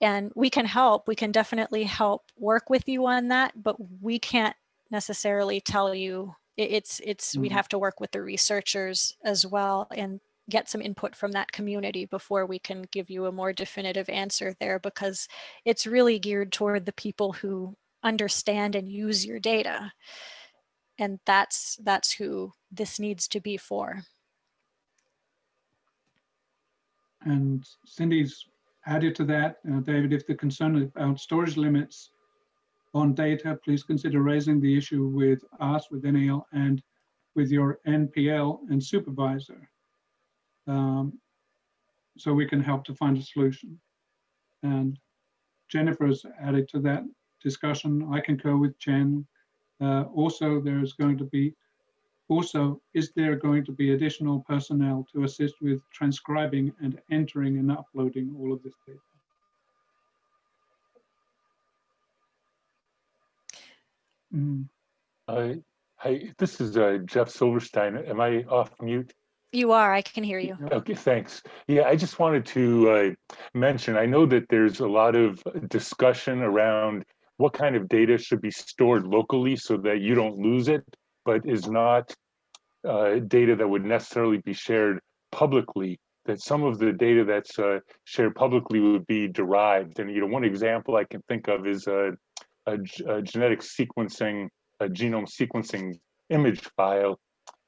And we can help, we can definitely help work with you on that, but we can't necessarily tell you it- it's it's we'd Mhm. have to work with the researchers as well and get some input from that community before we can give you a more definitive answer there because it's really geared toward the people who understand and use your data and that's that's who this needs to be for And Cindy's added to that, uh, David, if the concern about storage limits on data, please consider raising the issue with us, with NAL, and with your NPL and supervisor. Um, so we can help to find a solution. And Jennifer's added to that discussion. I concur with Jen. Uh, also, there's going to be, also, is there going to be additional personnel to assist with transcribing and entering and uploading all of this data? Mm, Uh, Hi, this is uh, Jeff Silverstein. Am I off mute? You are, I can hear you. Okay, thanks. Yeah, I just wanted to uh, mention, I know that there's a lot of discussion around what kind of data should be stored locally so that you don't lose it, but is not uh, data that would necessarily be shared publicly, that some of the data that's uh, shared publicly would be derived. And, you know, one example I can think of is a, a, a genetic sequencing, a genome sequencing image file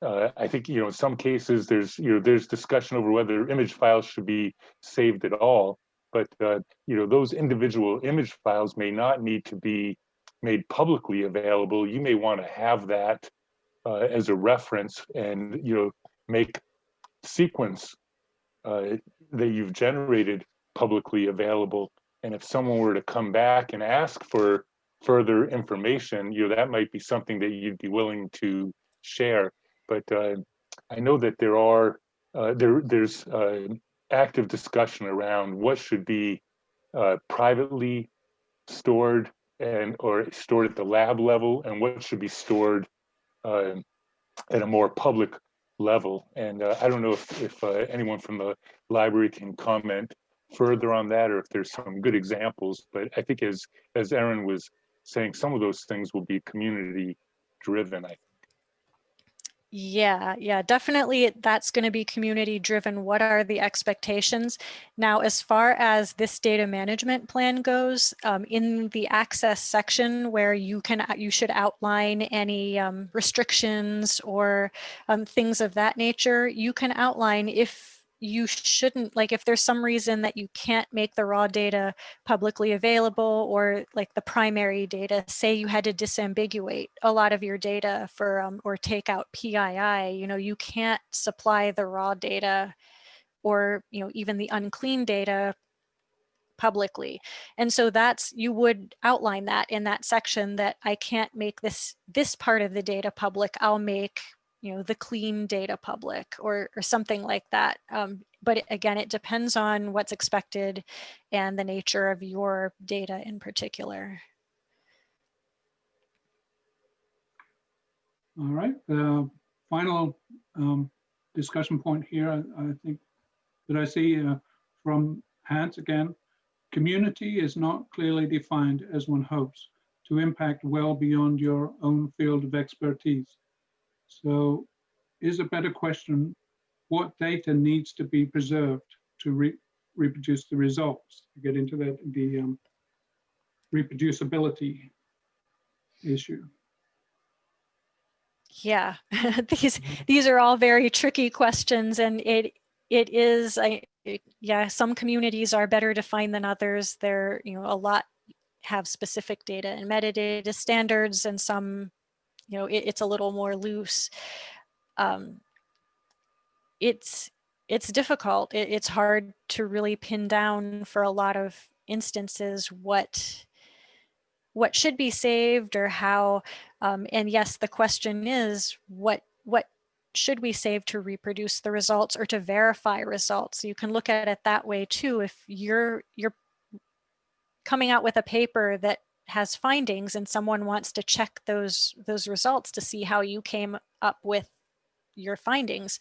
uh, I think you know in some cases there's you know there's discussion over whether image files should be saved at all, but uh, you know those individual image files may not need to be made publicly available. You may want to have that uh, as a reference and you know make sequence uh, that you've generated publicly available. And if someone were to come back and ask for further information, you know that might be something that you'd be willing to share but uh, I know that there are uh, there there's uh, active discussion around what should be uh, privately stored and or stored at the lab level and what should be stored at a more public level. And uh, I don't know if, if anyone from the library can comment further on that or if there's some good examples, but I think as as Erin was saying, some of those things will be community driven, I think. Yeah, yeah, definitely that's going to be community driven. What are the expectations? Now, as far as this data management plan goes, um, in the access section where you can you should outline any um, restrictions or um, things of that nature, you can outline if you shouldn't like if there's some reason that you can't make the raw data publicly available or like the primary data say you had to disambiguate a lot of your data for um, or take out PII you know you can't supply the raw data or you know even the unclean data publicly. And so that's you would outline that in that section that I can't make this this part of the data public. I'll make you know, the clean data public or, or something like that. Um, but again, it depends on what's expected and the nature of your data in particular. All right, the final um, discussion point here, I, I, think that I see uh, from Hans again, community is not clearly defined as one hopes to impact well beyond your own field of expertise. So is a better question, what data needs to be preserved to re reproduce the results? To get into that, the um, reproducibility issue. Yeah, these these are all very tricky questions, and it it is I it, yeah some communities are better defined than others. There you know a lot have specific data and metadata standards, and some you know, it, it's a little more loose. Um, it's it's difficult. It, it's hard to really pin down for a lot of instances what what should be saved or how. Um, and yes, the question is what what should we save to reproduce the results or to verify results? You can look at it that way too. If you're you're coming out with a paper that has findings and someone wants to check those those results to see how you came up with your findings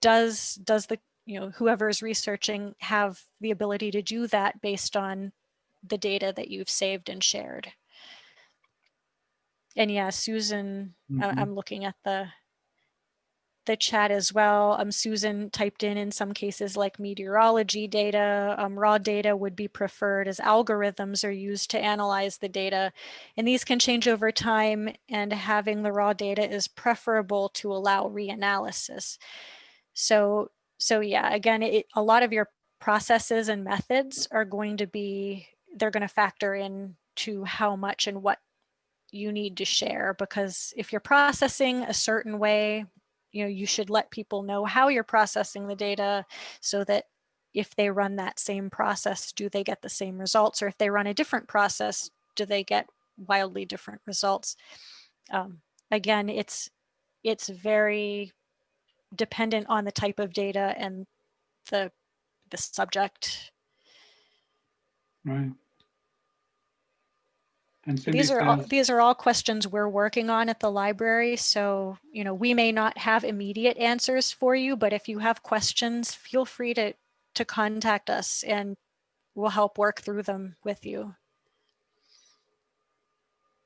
does does the you know whoever is researching have the ability to do that based on the data that you've saved and shared and yeah susan mm -hmm. i'm looking at the the chat as well. Um, Susan typed in in some cases like meteorology data, um, raw data would be preferred as algorithms are used to analyze the data. And these can change over time and having the raw data is preferable to allow reanalysis. So, so yeah, again, it, a lot of your processes and methods are going to be, they're going to factor in to how much and what you need to share because if you're processing a certain way, you know, you should let people know how you're processing the data so that if they run that same process, do they get the same results? Or if they run a different process, do they get wildly different results? Um, again, it's it's very dependent on the type of data and the the subject. Right. And Cindy These are all, these are all questions we're working on at the library. So, you know, we may not have immediate answers for you, but if you have questions, feel free to to contact us and we'll help work through them with you.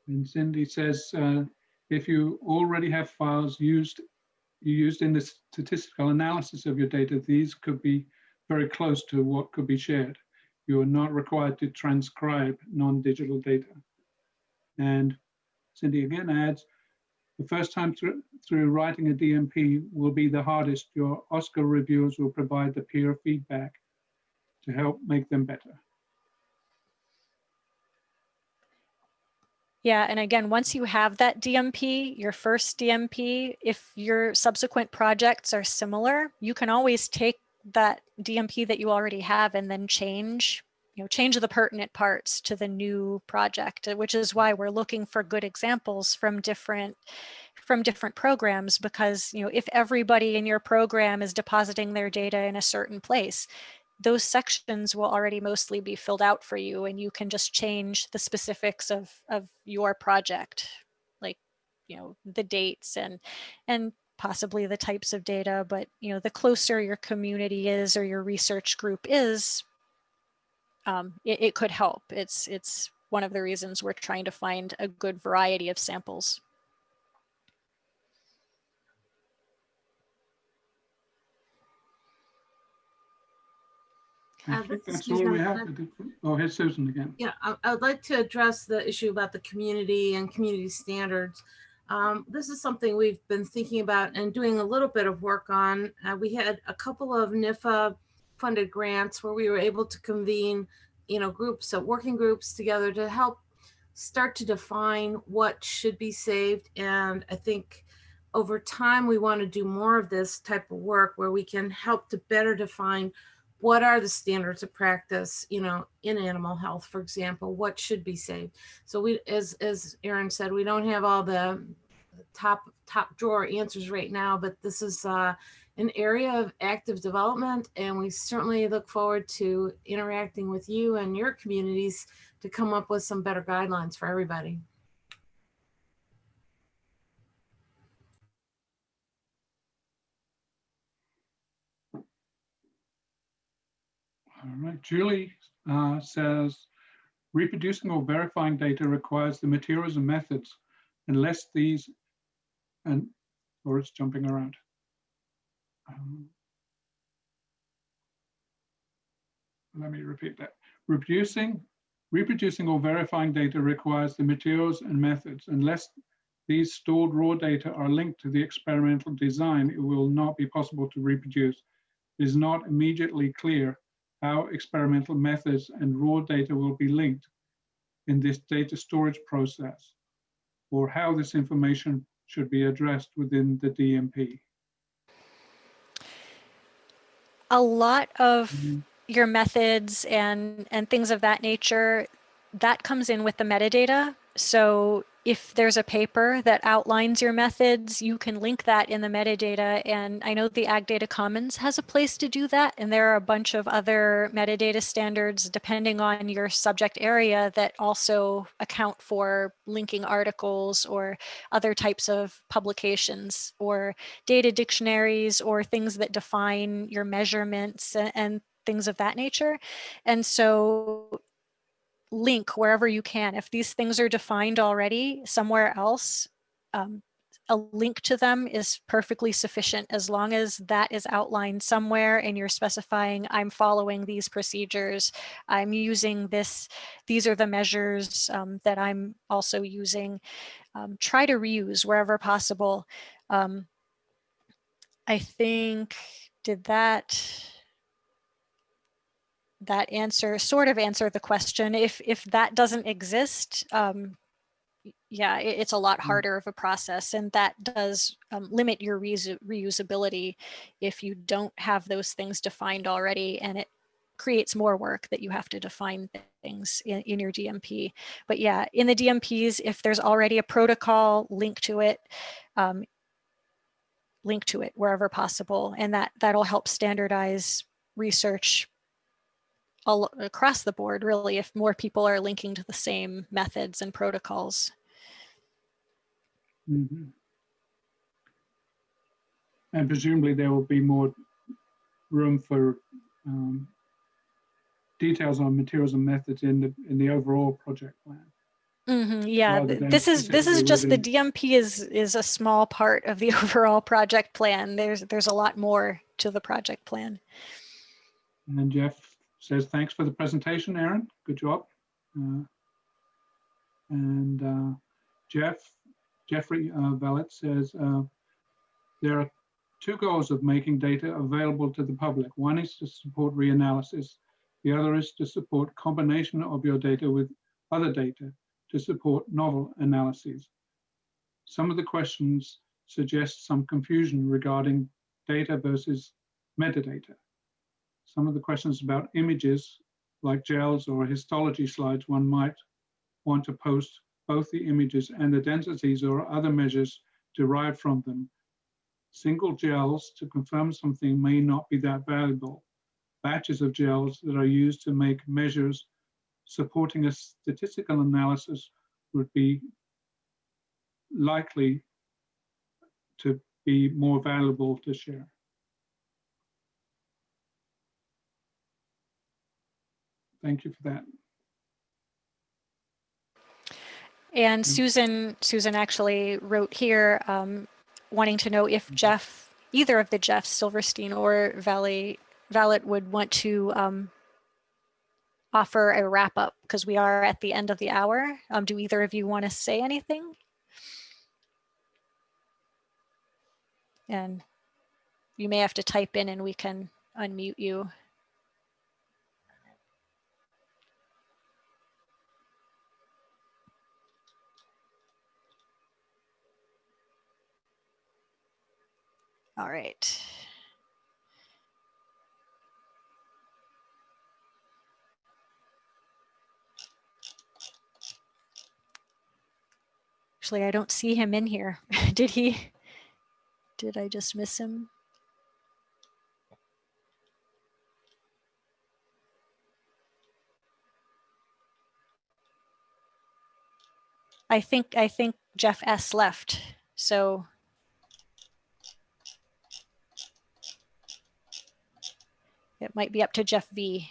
and Cindy says, uh, if you already have files used, you used in the statistical analysis of your data, these could be very close to what could be shared. You are not required to transcribe non-digital data. And Cindy again adds, the first time through, through writing a DMP will be the hardest. Your OSQR reviewers will provide the peer feedback to help make them better. Yeah, and again, once you have that DMP, your first DMP, if your subsequent projects are similar, you can always take that DMP that you already have and then change, know, change the pertinent parts to the new project, uh, which is why we're looking for good examples from different from different programs because, you know, if everybody in your program is depositing their data in a certain place, those sections will already mostly be filled out for you and you can just change the specifics of, of your project, like, you know, the dates and, and possibly the types of data, but, you know, the closer your community is or your research group is, um, it, it could help. It's, it's one of the reasons we're trying to find a good variety of samples. Uh, this is that's all we Susan. have. Oh, here's Susan again. Yeah, I, I would like to address the issue about the community and community standards. Um, this is something we've been thinking about and doing a little bit of work on. Uh, we had a couple of NIFA funded grants where we were able to convene, you know, groups of working groups together to help start to define what should be saved. And I think over time, we want to do more of this type of work where we can help to better define what are the standards of practice, you know, in animal health, for example, what should be saved. So we, as, as Erin said, we don't have all the top, top drawer answers right now, but this is uh, an area of active development. And we certainly look forward to interacting with you and your communities to come up with some better guidelines for everybody. All right, Julie uh, says, reproducing or verifying data requires the materials and methods unless these, and, or it's jumping around. Um, Let me repeat that. Reproducing, reproducing or verifying data requires the materials and methods. Unless these stored raw data are linked to the experimental design, it will not be possible to reproduce. It is not immediately clear how experimental methods and raw data will be linked in this data storage process, or how this information should be addressed within the DMP. A lot of Mhm. your methods and and things of that nature that comes in with the metadata so if there's a paper that outlines your methods you can link that in the metadata and i know the ag data commons has a place to do that and there are a bunch of other metadata standards depending on your subject area that also account for linking articles or other types of publications or data dictionaries or things that define your measurements and things of that nature. And so link wherever you can. If these things are defined already somewhere else, um, a link to them is perfectly sufficient as long as that is outlined somewhere and you're specifying I'm following these procedures. I'm using this. These are the measures um, that I'm also using. Um, try to reuse wherever possible. Um, I think, did that, that answer sort of answer the question. If if that doesn't exist, um, yeah, it, it's a lot Mm. harder of a process, and that does um, limit your reusability if you don't have those things defined already, and it creates more work that you have to define things in, in your DMP. But yeah, in the DMPs, if there's already a protocol link to it, um, link to it wherever possible, and that that'll help standardize research all across the board, really, if more people are linking to the same methods and protocols. Mhm. And presumably there will be more room for um, details on materials and methods in the, in the overall project plan. Yeah, rather th- than this is this is just the DMP is is a small part of the overall project plan. There's there's a lot more to the project plan. And Jeff says, thanks for the presentation, Erin. Good job. Uh, And uh, Jeff, Jeffrey uh, Vallet says, uh, there are two goals of making data available to the public. One is to support reanalysis. The other is to support combination of your data with other data to support novel analyses. Some of the questions suggest some confusion regarding data versus metadata some of the questions about images like gels or histology slides, one might want to post both the images and the densities or other measures derived from them. Single gels to confirm something may not be that valuable. Batches of gels that are used to make measures supporting a statistical analysis would be likely to be more valuable to share. Thank you for that. And Mm. Susan Susan actually wrote here um, wanting to know if Mhm. Jeff, either of the Jeffs, Silverstein or Valley Vallet would want to um, offer a wrap up because we are at the end of the hour. Um, do either of you want to say anything? And you may have to type in and we can unmute you. All right. Actually, I don't see him in here. Did he? Did I just miss him? I think I think Jeff S left. So it might be up to Jeff V.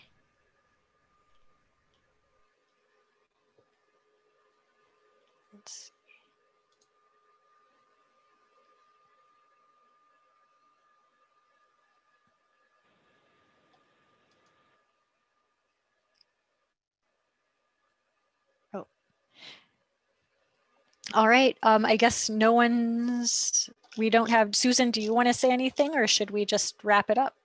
Oh. All right, um, I guess no one's, we don't have, Susan, do you want to say anything or should we just wrap it up?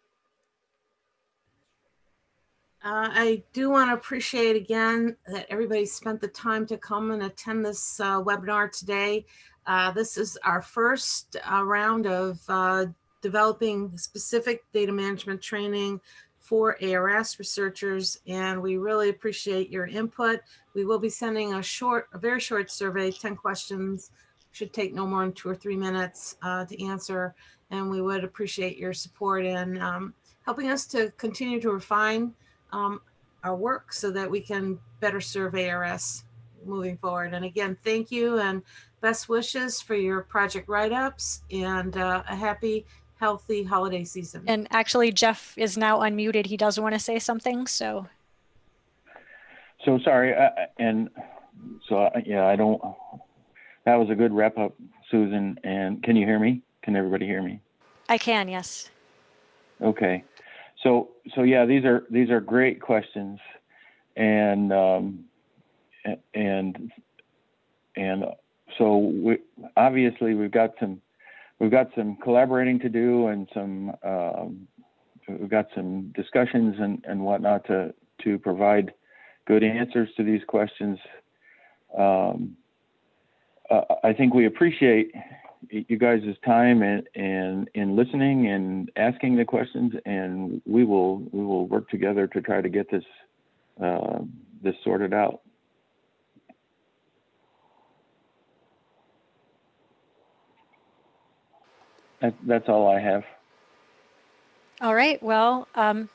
Uh, I do want to appreciate again that everybody spent the time to come and attend this uh, webinar today. Uh, This is our first uh, round of uh, developing specific data management training for ARS researchers, and we really appreciate your input. We will be sending a short, a very short survey, 10 questions, should take no more than two or three minutes uh, to answer, and we would appreciate your support in um, helping us to continue to refine um, our work so that we can better serve ARS moving forward. And again, thank you and best wishes for your project write-ups and uh, a happy, healthy holiday season. And actually Jeff is now unmuted. He does want to say something, so. So sorry, uh, and so uh, yeah, I don't. That was a good wrap up, Susan. And can you hear me? Can everybody hear me? I can, yes. Okay. So so yeah, these are these are great questions, and um, and and so we obviously we've got some we've got some collaborating to do and some um, we've got some discussions and, and whatnot to, to provide good answers to these questions. Um, uh, I think we appreciate you guys' time and, and in listening and asking the questions, and we will, we will work together to try to get this, uh, this sorted out. That, that's all I have. All right, well, um,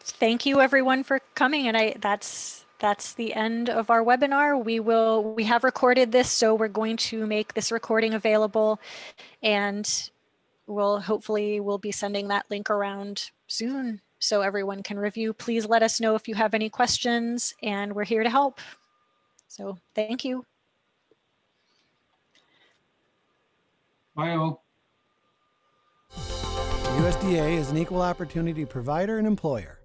thank you everyone for coming and I, that's, that's the end of our webinar. We will, we have recorded this, so we're going to make this recording available and we'll hopefully we'll be sending that link around soon so everyone can review. Please let us know if you have any questions and we're here to help. So thank you. Bye all. USDA is an equal opportunity provider and employer.